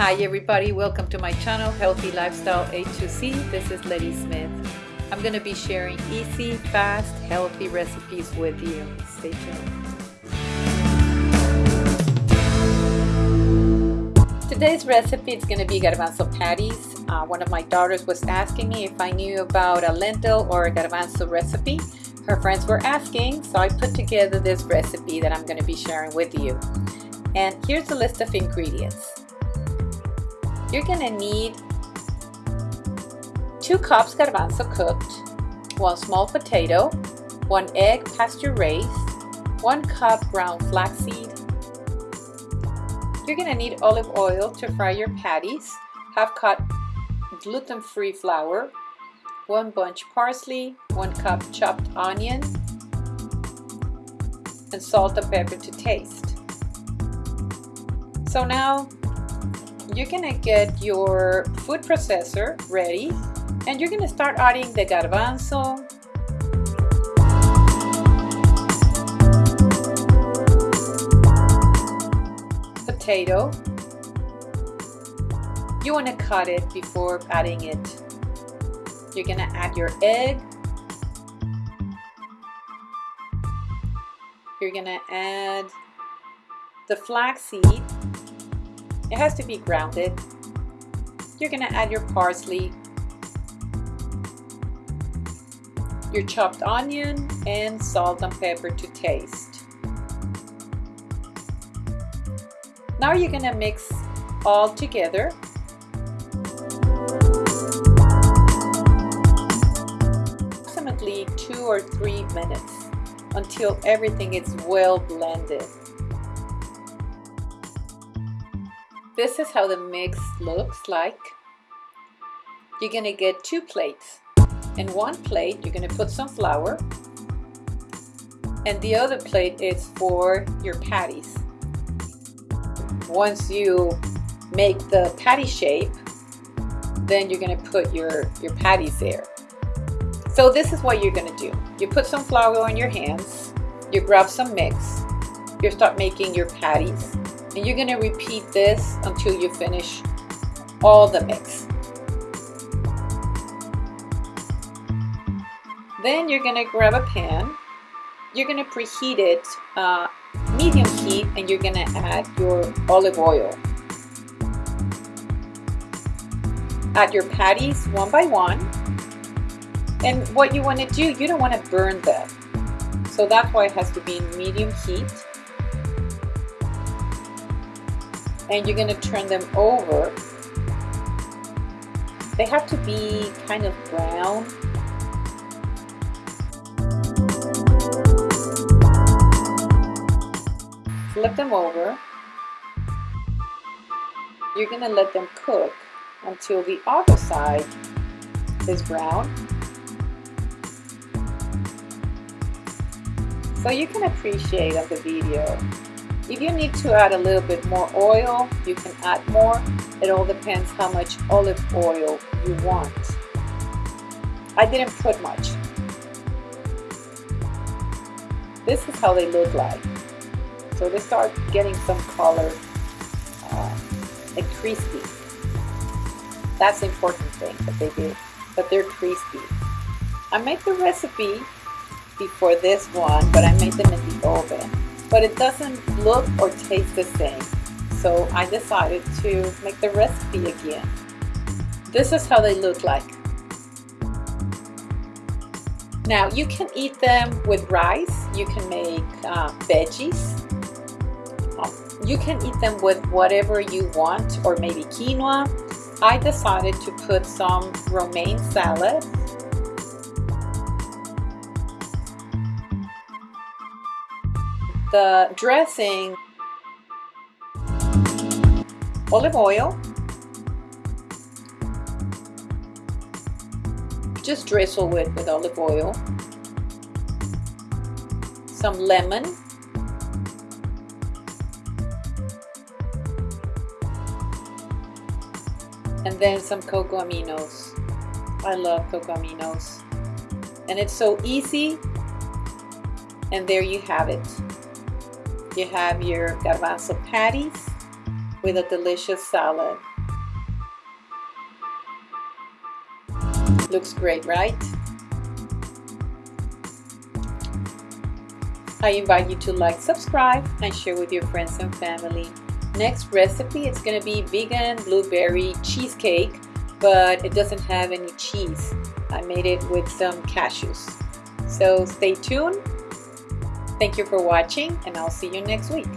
Hi everybody, welcome to my channel Healthy Lifestyle A2C. This is Letty Smith. I'm going to be sharing easy, fast, healthy recipes with you. Stay tuned. Today's recipe is going to be garbanzo patties. Uh, one of my daughters was asking me if I knew about a lentil or a garbanzo recipe. Her friends were asking, so I put together this recipe that I'm going to be sharing with you. And here's a list of ingredients. You're to need 2 cups garbanzo cooked, 1 small potato, 1 egg pasture raised, 1 cup brown flaxseed. You're to need olive oil to fry your patties, half cup gluten-free flour, 1 bunch parsley, 1 cup chopped onion, and salt and pepper to taste. So now you're gonna get your food processor ready and you're gonna start adding the garbanzo, potato. You wanna cut it before adding it. You're gonna add your egg. You're gonna add the flaxseed it has to be grounded. You're gonna add your parsley, your chopped onion, and salt and pepper to taste. Now you're gonna mix all together. Approximately two or three minutes until everything is well blended. This is how the mix looks like. You're gonna get two plates. In one plate, you're gonna put some flour, and the other plate is for your patties. Once you make the patty shape, then you're gonna put your, your patties there. So this is what you're gonna do. You put some flour on your hands, you grab some mix, you start making your patties, and you're to repeat this until you finish all the mix. Then you're to grab a pan. You're to preheat it uh, medium heat and you're to add your olive oil. Add your patties one by one. And what you want to do, you don't want to burn them. So that's why it has to be in medium heat. And you're going to turn them over. They have to be kind of brown. Flip them over. You're going to let them cook until the other side is brown. So you can appreciate on the video if you need to add a little bit more oil, you can add more. It all depends how much olive oil you want. I didn't put much. This is how they look like. So they start getting some color uh, and crispy. That's the important thing that they do, that they're crispy. I made the recipe before this one, but I made them in the oven but it doesn't look or taste the same. So I decided to make the recipe again. This is how they look like. Now you can eat them with rice, you can make uh, veggies, um, you can eat them with whatever you want or maybe quinoa. I decided to put some romaine salad the dressing, olive oil, just drizzle it with olive oil, some lemon, and then some cocoa aminos. I love cocoa aminos. And it's so easy. And there you have it. You have your garbanzo patties with a delicious salad. Looks great, right? I invite you to like, subscribe, and share with your friends and family. Next recipe, it's gonna be vegan blueberry cheesecake, but it doesn't have any cheese. I made it with some cashews. So stay tuned. Thank you for watching, and I'll see you next week.